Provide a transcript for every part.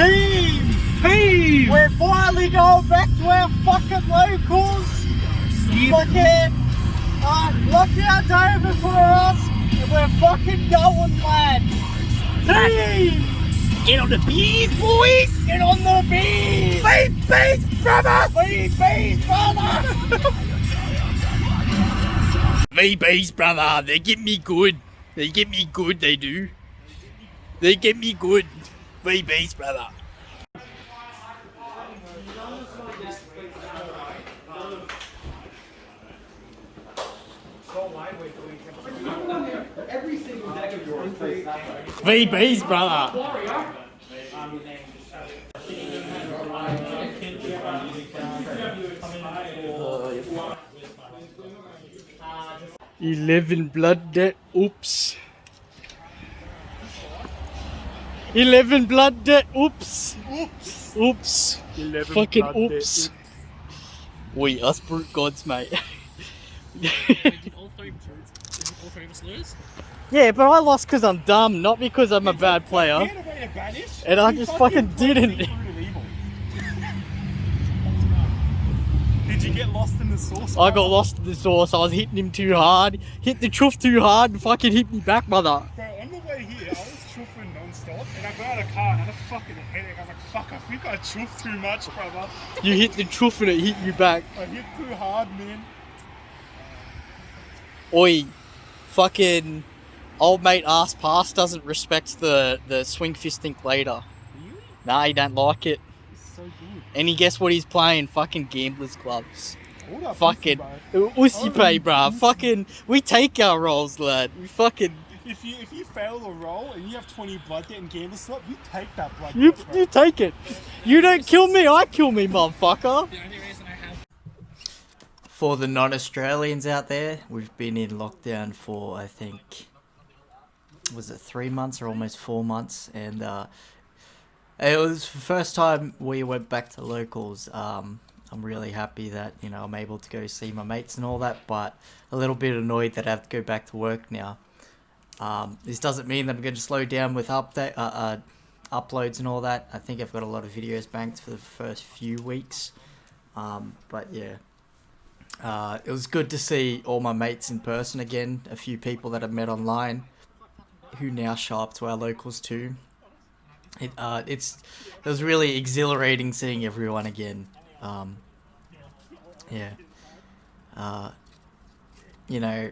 Team! Team! We're finally going back to our fucking locals. Fucking uh, lockdown's over for us, and we're fucking going, lads. Team! Get on the bees, boys! Get on the bees! Beat bees, brother! Bees, bees, brother! VBs, brother, they get me good. They get me good, they do. They get me good. VBs, brother. VBs, brother. Eleven blood debt. Oops. Eleven blood debt. Oops. Oops! Oops. Eleven Fucking blood oops. We us brute gods, mate. all three all three of us lose? yeah, but I lost because I'm dumb, not because I'm a bad player. Can't have been a banish. And I just fucking played didn't. the root of evil. Did you get lost in the sauce? I got lost in the sauce. I was hitting him too hard. Hit the truth too hard and fucking hit me back, mother. Car and I had a fucking headache. I was like, fuck, I think I chuffed too much, brother. You hit the truth and it hit you back. I hit too hard, man. Oi, fucking old mate ass pass doesn't respect the, the swing fist think later. Really? Nah, he don't like it. It's so good. And he guess what he's playing? Fucking gambler's gloves. Fucking pussy, ussy Oh, pay, bruh. Fucking, we take our roles, lad. We fucking, bro. If you if you fail the roll and you have 20 blood debt and gamble slot, you take that blood you, debt, bro. you take it. You don't kill me, I kill me, motherfucker. The only reason I have For the non-Australians out there, we've been in lockdown for I think was it three months or almost four months, and uh, it was the first time we went back to locals. Um, I'm really happy that you know I'm able to go see my mates and all that, but a little bit annoyed that I have to go back to work now. Um, this doesn't mean that I'm going to slow down with update uh, uh, uploads and all that. I think I've got a lot of videos banked for the first few weeks, um, but yeah. Uh, it was good to see all my mates in person again. A few people that I've met online, who now show up to our locals too. It uh, it's it was really exhilarating seeing everyone again. Um, yeah. Uh, you know,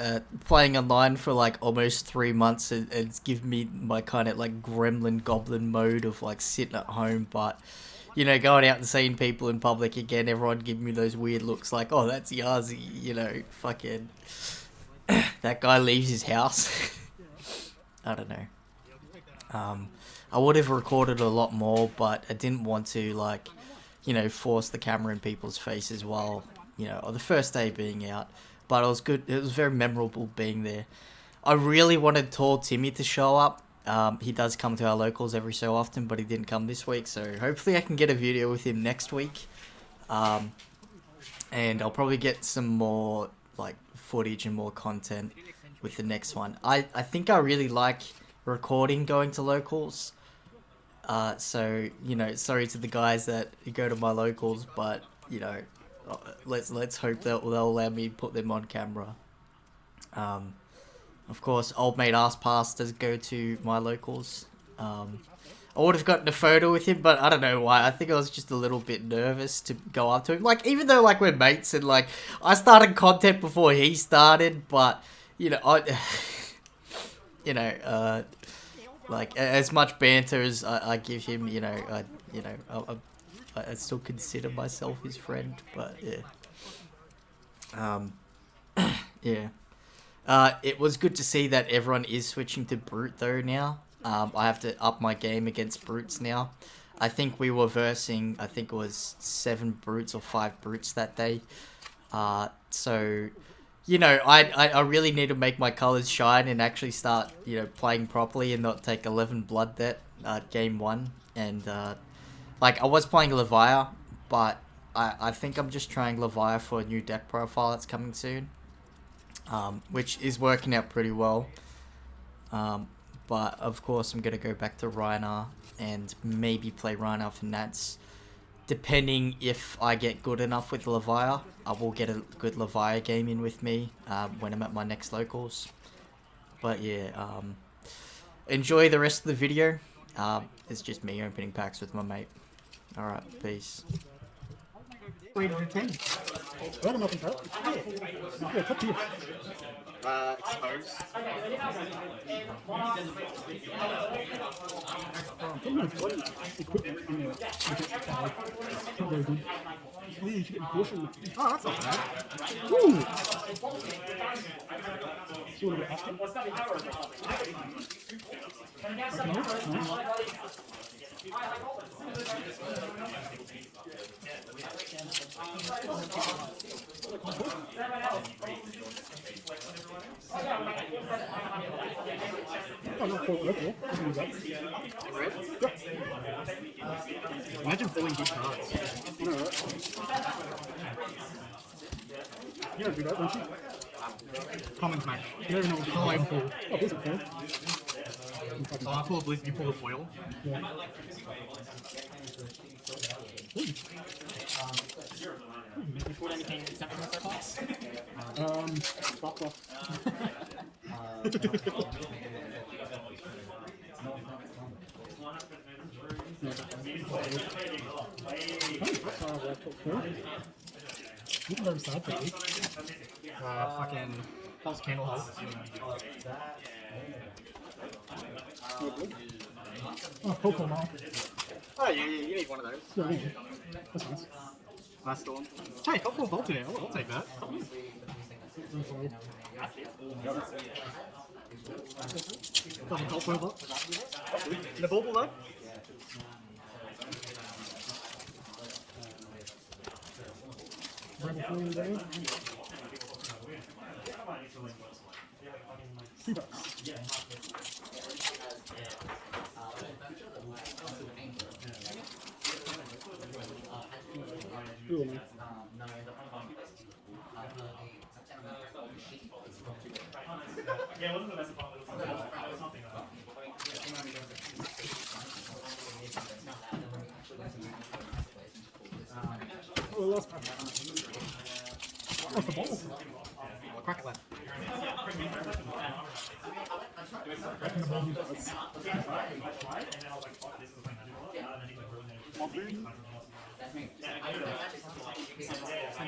uh, playing online for like almost three months, it, it's given me my kind of like gremlin goblin mode of like sitting at home, but you know, going out and seeing people in public again, everyone giving me those weird looks like, oh, that's Yazi, you know, fucking. that guy leaves his house. I don't know. Um, I would have recorded a lot more, but I didn't want to, like, you know, force the camera in people's faces while, you know, or the first day being out. But it was good, it was very memorable being there. I really wanted Tall Timmy to show up. Um, he does come to our locals every so often, but he didn't come this week, so hopefully I can get a video with him next week. Um, and I'll probably get some more like footage and more content with the next one. I, I think I really like recording going to locals. Uh, so you know, sorry to the guys that go to my locals, but you know, let's let's hope that they'll allow me to put them on camera. Um, of course, old mate ass pass does go to my locals. Um, I would have gotten a photo with him, but I don't know why. I think I was just a little bit nervous to go up to him. Like, even though like we're mates and like I started content before he started, but you know, I, you know, uh, like as much banter as I, I give him, you know, I, you know, I, I, I still consider myself his friend, but yeah. Um, yeah. Uh, it was good to see that everyone is switching to brute though now. Um, I have to up my game against brutes now. I think we were versing, I think it was seven brutes or five brutes that day. Uh, so, you know, I, I, I really need to make my colors shine and actually start, you know, playing properly and not take 11 blood debt uh, game one. And, uh, like, I was playing Levia, but I, I think I'm just trying Levia for a new deck profile that's coming soon. Um, which is working out pretty well. Um, but of course I'm gonna go back to Rhinar and maybe play Rhinar for Nats. Depending if I get good enough with Levia, I will get a good Levia game in with me um, when I'm at my next locals. But yeah, um, enjoy the rest of the video. Um, it's just me opening packs with my mate. Alright, peace. Wait, entertain. Let him open top. Yeah, top. Uh, expose. Um, put him in bloody equipment in there. Not very good. Oh. Oh, that's not bad. Oh, not for level. Red? Imagine pulling good cards. You don't do that, don't you? Common match. You don't even know what Oh, I card. pull. Oh, this is fair. So I pull a blizz, you pull a foil. Yeah. You pulled anything exceptional so far? Um, fuck off. You can baby. Uh, fucking false candle hold. Oh, Pokemon. Oh, yeah, yeah, you need one of those. Yeah, yeah. That's nice. Last storm. Hey, helpful today. I'll, I'll take that. Tổng thống phơ vỡ Là bố bố vỡ Hãy subscribe cho kênh Ghiền Mì Gõ Double help over. The bauble though? Rebel Flame there. Two bucks. Ooh, man. Oh, last pack. What's the ball? I'll crack it left. Reckon the ball does.